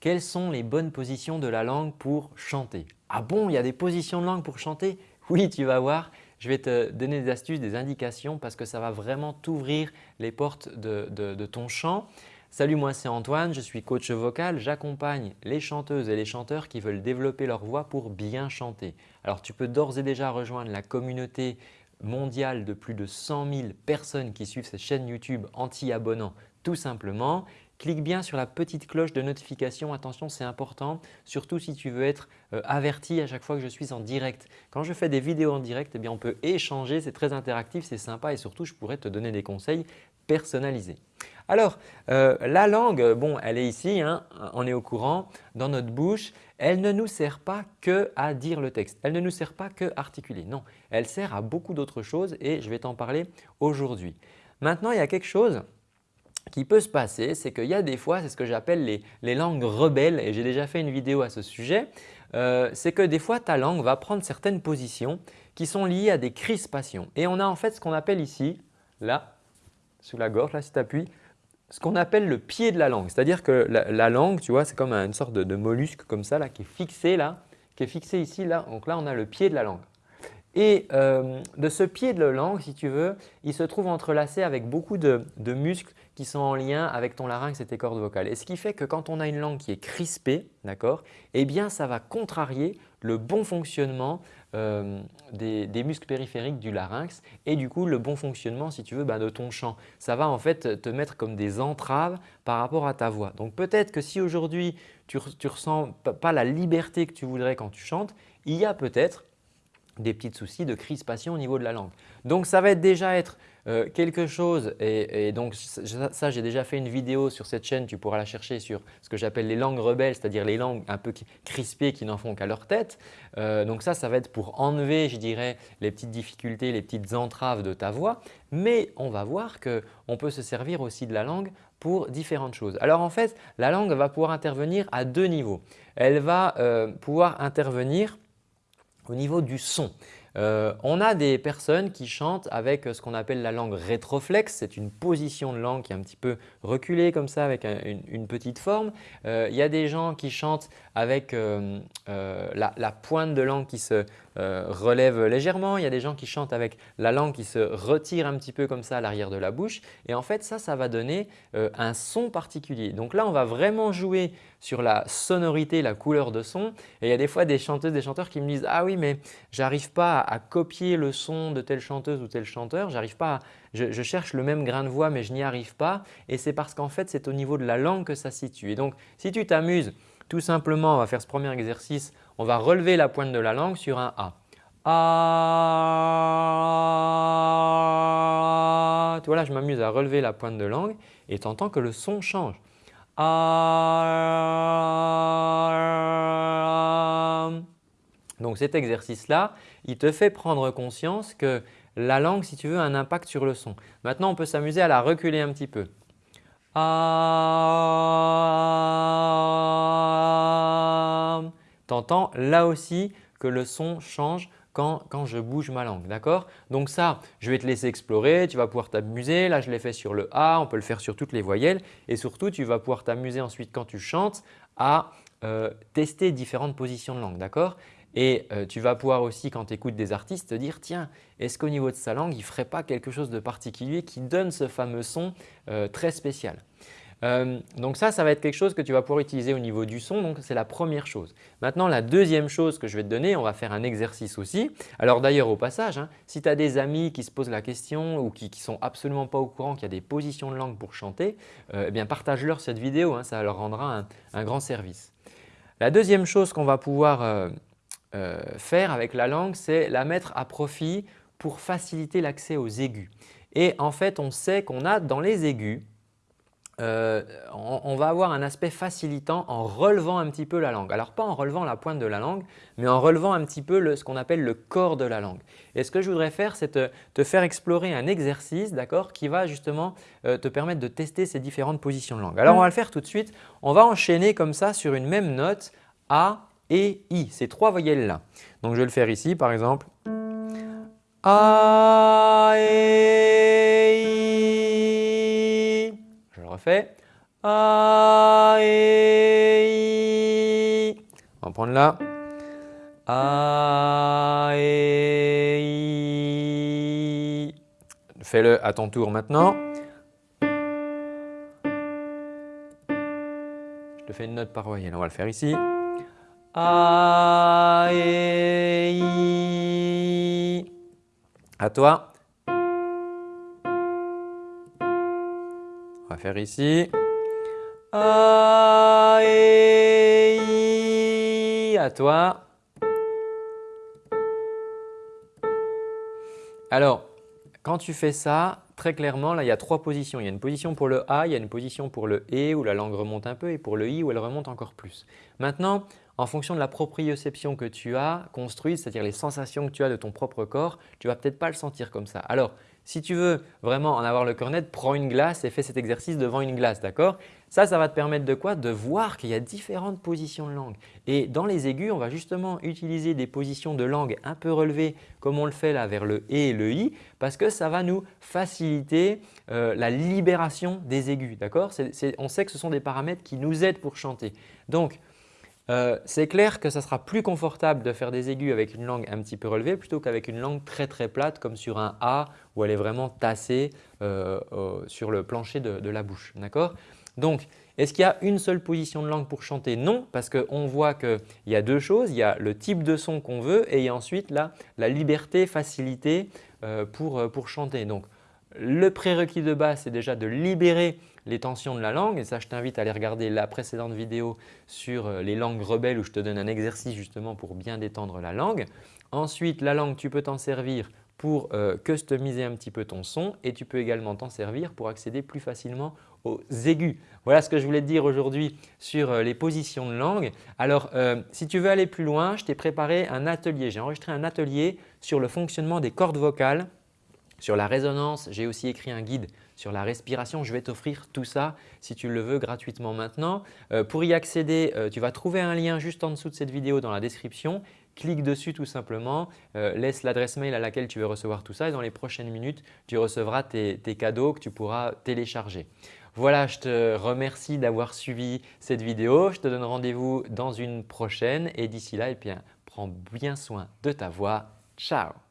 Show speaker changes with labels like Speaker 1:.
Speaker 1: quelles sont les bonnes positions de la langue pour chanter? Ah bon, il y a des positions de langue pour chanter? Oui, tu vas voir. Je vais te donner des astuces, des indications parce que ça va vraiment t'ouvrir les portes de, ton chant. Salut, moi c'est Antoine, je suis coach vocal. J'accompagne les chanteuses et les chanteurs qui veulent développer leur voix pour bien chanter. Alors tu peux d'ores et déjà rejoindre la communauté mondiale de plus de 100 000 personnes qui suivent cette chaîne YouTube anti-abonnants tout simplement clique bien sur la petite cloche de notification. Attention, c'est important, surtout si tu veux être euh, averti à chaque fois que je suis en direct. Quand je fais des vidéos en direct, eh bien, on peut échanger, c'est très interactif, c'est sympa et surtout, je pourrais te donner des conseils personnalisés. Alors, euh, la langue, bon, elle est ici, hein, on est au courant, dans notre bouche. Elle ne nous sert pas que à dire le texte. Elle ne nous sert pas que à articuler. Non, elle sert à beaucoup d'autres choses et je vais t'en parler aujourd'hui. Maintenant, il y a quelque chose qui peut se passer, c'est qu'il y a des fois, c'est ce que j'appelle les, langues rebelles et j'ai déjà fait une vidéo à ce sujet, euh, c'est que des fois ta langue va prendre certaines positions qui sont liées à des crispations. Et on a en fait ce qu'on appelle ici, là, sous la gorge, là si tu appuies, ce qu'on appelle le pied de la langue. C'est-à-dire que la, langue, tu vois, c'est comme une sorte de, mollusque comme ça, là, qui est fixé là, qui est fixé ici, là. Donc là, on a le pied de la langue. Et euh, de ce pied de la langue, si tu veux, il se trouve entrelacé avec beaucoup de, muscles qui sont en lien avec ton larynx et tes cordes vocales. Et ce qui fait que quand on a une langue qui est crispée, d'accord, eh bien ça va contrarier le bon fonctionnement euh, des, muscles périphériques du larynx et du coup le bon fonctionnement si tu veux bah, de ton chant. Ça va en fait te mettre comme des entraves par rapport à ta voix. Donc peut-être que si aujourd'hui tu ne ressens pas la liberté que tu voudrais quand tu chantes, il y a peut-être des petits soucis de crispation au niveau de la langue. Donc ça va déjà être euh, quelque chose et, donc ça j'ai déjà fait une vidéo sur cette chaîne, tu pourras la chercher sur ce que j'appelle les langues rebelles, c'est-à-dire les langues un peu crispées qui n'en font qu'à leur tête. Euh, donc ça, ça va être pour enlever je dirais les petites difficultés, les petites entraves de ta voix. Mais on va voir qu'on peut se servir aussi de la langue pour différentes choses. Alors en fait, la langue va pouvoir intervenir à deux niveaux. Elle va euh, pouvoir intervenir au niveau du son. Euh, on a des personnes qui chantent avec ce qu'on appelle la langue rétroflexe. C'est une position de langue qui est un petit peu reculée comme ça avec une, petite forme. Euh, il y a des gens qui chantent avec euh, la, pointe de langue qui se relève légèrement. Il y a des gens qui chantent avec la langue qui se retire un petit peu comme ça à l'arrière de la bouche. Et en fait, ça, ça va donner un son particulier. Donc là, on va vraiment jouer sur la sonorité, la couleur de son. Et il y a des fois des chanteuses, des chanteurs qui me disent « Ah oui, mais j'arrive pas à, copier le son de telle chanteuse ou tel chanteur, j'arrive pas je, cherche le même grain de voix mais je n'y arrive pas. Et c'est parce qu'en fait, c'est au niveau de la langue que ça se situe. Et donc, si tu t'amuses, tout simplement, on va faire ce premier exercice, on va relever la pointe de la langue sur un A. A. Tu vois là, je m'amuse à relever la pointe de langue et tu entends que le son change. Donc cet exercice-là, il te fait prendre conscience que la langue, si tu veux, a un impact sur le son. Maintenant, on peut s'amuser à la reculer un petit peu. Tu entends là aussi que le son change quand, je bouge ma langue. D'accord? Donc ça, je vais te laisser explorer, tu vas pouvoir t'amuser. Là, je l'ai fait sur le A, on peut le faire sur toutes les voyelles et surtout, tu vas pouvoir t'amuser ensuite quand tu chantes à euh, tester différentes positions de langue. D'accord? Et euh, tu vas pouvoir aussi, quand tu écoutes des artistes, te dire « tiens, est-ce qu'au niveau de sa langue, il ne ferait pas quelque chose de particulier qui donne ce fameux son euh, très spécial ?» Euh, donc ça, ça va être quelque chose que tu vas pouvoir utiliser au niveau du son, donc c'est la première chose. Maintenant, la deuxième chose que je vais te donner, on va faire un exercice aussi. Alors d'ailleurs, au passage, hein, si tu as des amis qui se posent la question ou qui ne sont absolument pas au courant qu'il y a des positions de langue pour chanter, eh bien partage-leur cette vidéo, hein, ça leur rendra un, grand service. La deuxième chose qu'on va pouvoir faire avec la langue, c'est la mettre à profit pour faciliter l'accès aux aigus. Et en fait, on sait qu'on a dans les aigus, euh, on, va avoir un aspect facilitant en relevant un petit peu la langue. Alors pas en relevant la pointe de la langue, mais en relevant un petit peu ce qu'on appelle le corps de la langue. Et ce que je voudrais faire, c'est te, faire explorer un exercice qui va justement euh, te permettre de tester ces différentes positions de langue. Alors on va le faire tout de suite. On va enchaîner comme ça sur une même note A et I, ces trois voyelles là. Donc je vais le faire ici par exemple. A et I. Je le refais. A, E, reprendre là. A, E, I. Fais-le à ton tour maintenant. Je te fais une note par voyelle, on va le faire ici. A, E, I. À toi. On va faire ici. A, E, I. À toi. Alors, quand tu fais ça, très clairement, là, il y a trois positions. Il y a une position pour le A, il y a une position pour le E où la langue remonte un peu et pour le I où elle remonte encore plus. Maintenant, en fonction de la proprioception que tu as construite, c'est-à-dire les sensations que tu as de ton propre corps, tu ne vas peut-être pas le sentir comme ça. Alors, si tu veux vraiment en avoir le cœur net, prends une glace et fais cet exercice devant une glace, d'accord? Ça, ça va te permettre de quoi? De voir qu'il y a différentes positions de langue. Et dans les aigus, on va justement utiliser des positions de langue un peu relevées comme on le fait là vers le E et le I parce que ça va nous faciliter euh, la libération des aigus, d'accord? On sait que ce sont des paramètres qui nous aident pour chanter. Donc, euh, c'est clair que ça sera plus confortable de faire des aigus avec une langue un petit peu relevée plutôt qu'avec une langue très très plate comme sur un A où elle est vraiment tassée euh, sur le plancher de, la bouche. Donc, est-ce qu'il y a une seule position de langue pour chanter? Non, parce qu'on voit qu'il y a deux choses. Il y a le type de son qu'on veut et il y a ensuite la liberté, facilité euh, pour, pour chanter. Donc, le prérequis de base, c'est déjà de libérer les tensions de la langue. Et ça, je t'invite à aller regarder la précédente vidéo sur euh, les langues rebelles où je te donne un exercice justement pour bien détendre la langue. Ensuite, la langue, tu peux t'en servir pour euh, customiser un petit peu ton son et tu peux également t'en servir pour accéder plus facilement aux aigus. Voilà ce que je voulais te dire aujourd'hui sur euh, les positions de langue. Alors, si tu veux aller plus loin, je t'ai préparé un atelier. J'ai enregistré un atelier sur le fonctionnement des cordes vocales sur la résonance, j'ai aussi écrit un guide sur la respiration. Je vais t'offrir tout ça si tu le veux gratuitement maintenant. Euh, pour y accéder, euh, tu vas trouver un lien juste en dessous de cette vidéo dans la description. Clique dessus tout simplement, euh, laisse l'adresse mail à laquelle tu veux recevoir tout ça et dans les prochaines minutes, tu recevras tes, cadeaux que tu pourras télécharger. Voilà, je te remercie d'avoir suivi cette vidéo. Je te donne rendez-vous dans une prochaine et d'ici là, eh bien, prends bien soin de ta voix. Ciao